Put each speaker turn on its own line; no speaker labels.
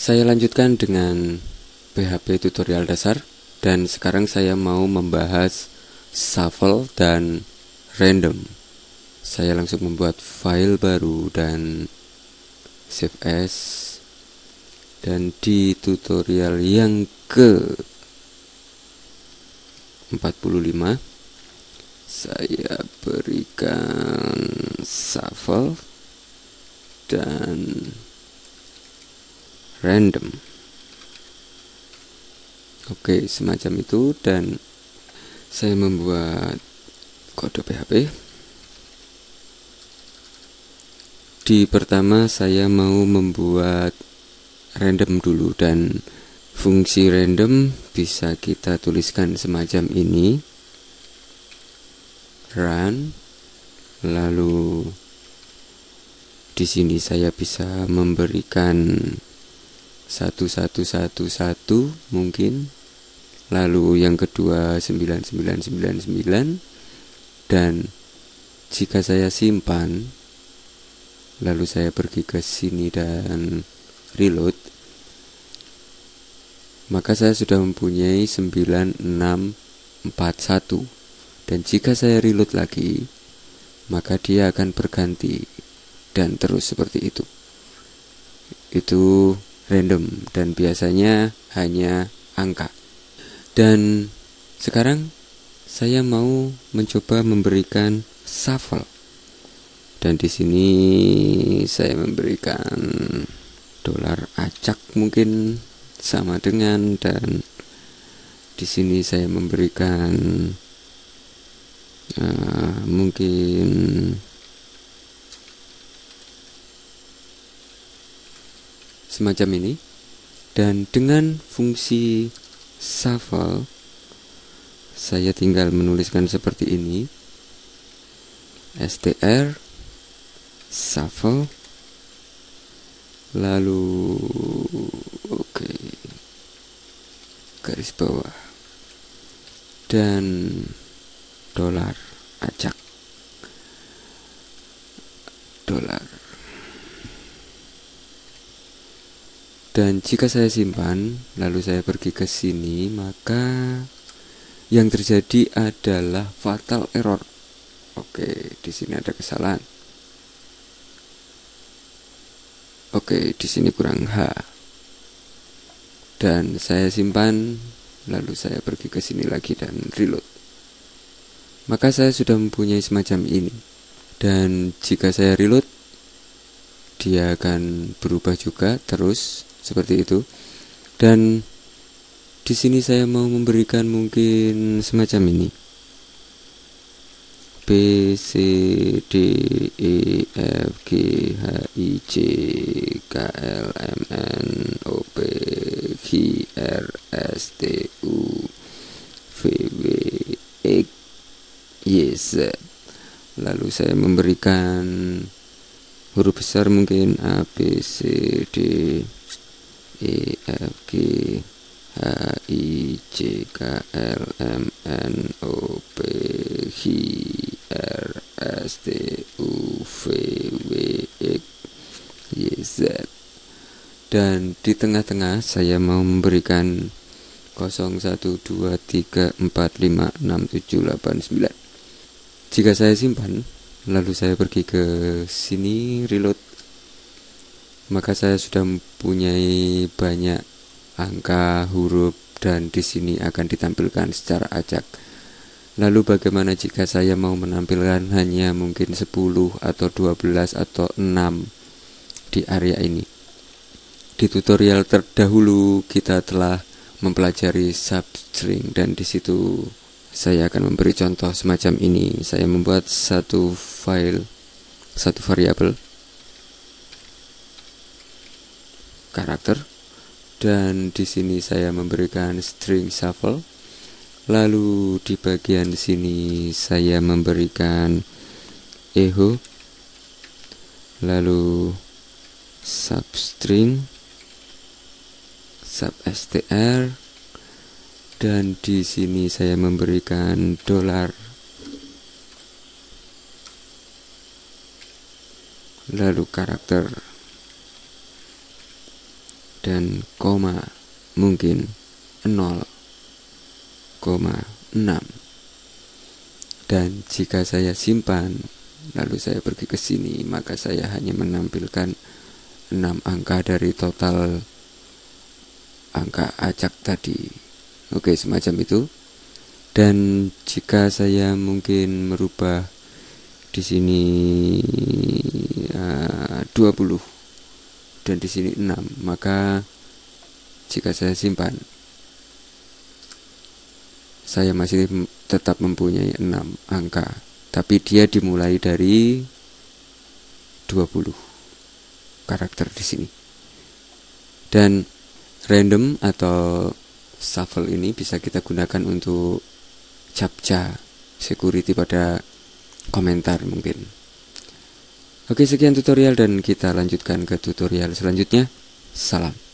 Saya lanjutkan dengan PHP tutorial dasar dan sekarang saya mau membahas shuffle dan random. Saya langsung membuat file baru dan save as dan di tutorial yang ke 45 saya berikan shuffle dan random. Oke semacam itu dan saya membuat kode PHP di pertama saya mau membuat random dulu dan fungsi random bisa kita tuliskan semacam ini run lalu di sini saya bisa memberikan satu satu satu satu mungkin. Lalu yang kedua 9999 dan jika saya simpan lalu saya pergi ke sini dan reload maka saya sudah mempunyai 9641 dan jika saya reload lagi maka dia akan berganti dan terus seperti itu. Itu random dan biasanya hanya angka. Dan sekarang saya mau mencoba memberikan shuffle. Dan di sini saya memberikan dolar acak mungkin sama dengan dan di sini saya memberikan uh, mungkin semacam ini. Dan dengan fungsi shuffle saya tinggal menuliskan seperti ini. Str shuffle lalu oke okay, garis bawah. Dan dolar acak dolar dan jika saya simpan lalu saya pergi ke sini maka yang terjadi adalah fatal error oke di sini ada kesalahan Oke, di sini kurang H. Dan saya simpan, lalu saya pergi ke sini lagi dan reload. Maka saya sudah mempunyai semacam ini. Dan jika saya reload, dia akan berubah juga terus seperti itu. Dan di sini saya mau memberikan mungkin semacam ini. B C D E F G H I J K L M N O P Q R S T U V W X Y Z lalu saya memberikan huruf besar mungkin A B C D E F G H I J K L M N O P Q R S T U V W X Y Z. Dan di tengah-tengah saya mau memberikan 0123456789 jika saya simpan lalu saya pergi ke sini reload maka saya sudah mempunyai banyak angka huruf dan di sini akan ditampilkan secara acak Lalu bagaimana jika saya mau menampilkan hanya mungkin 10 atau 12 atau 6 di area ini? Di tutorial terdahulu kita telah mempelajari substring dan di situ saya akan memberi contoh semacam ini. Saya membuat satu file, satu variabel. Karakter. Dan di sini saya memberikan string shuffle. Lalu di bagian sini saya memberikan echo. Lalu substring substr dan di sini saya memberikan dolar. Lalu karakter. Dan koma mungkin 0,6 dan jika saya simpan lalu saya pergi ke sini maka saya hanya menampilkan 6 angka dari total angka acak tadi oke semacam itu. Dan jika saya mungkin merubah di sini uh, 20 dan di sini 6 maka jika saya simpan saya masih tetap mempunyai 6 angka. Tapi dia dimulai dari 20 karakter di sini. Dan random atau shuffle ini bisa kita gunakan untuk captcha security pada komentar mungkin. Oke, sekian tutorial dan kita lanjutkan ke tutorial selanjutnya. Salam.